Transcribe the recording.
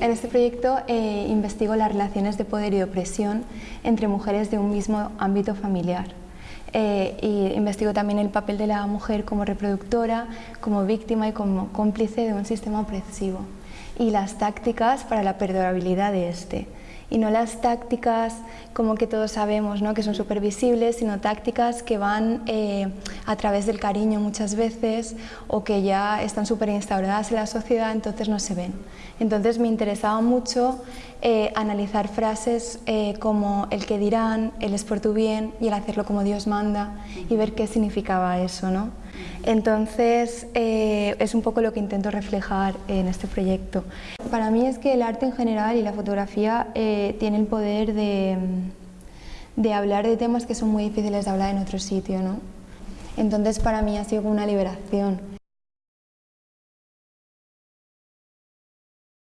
En este proyecto eh, investigo las relaciones de poder y opresión entre mujeres de un mismo ámbito familiar. Eh, y investigo también el papel de la mujer como reproductora, como víctima y como cómplice de un sistema opresivo y las tácticas para la perdurabilidad de este y no las tácticas como que todos sabemos ¿no? que son súper visibles, sino tácticas que van eh, a través del cariño muchas veces o que ya están súper instauradas en la sociedad, entonces no se ven. Entonces me interesaba mucho eh, analizar frases eh, como el que dirán, el es por tu bien y el hacerlo como Dios manda y ver qué significaba eso. ¿no? Entonces es un poco lo que intento reflejar en este proyecto. Para mí es que el arte en general y la fotografía eh, tiene el poder de, de, hablar de temas que son muy difíciles de hablar en otro sitio. ¿no? Entonces para mí ha sido una liberación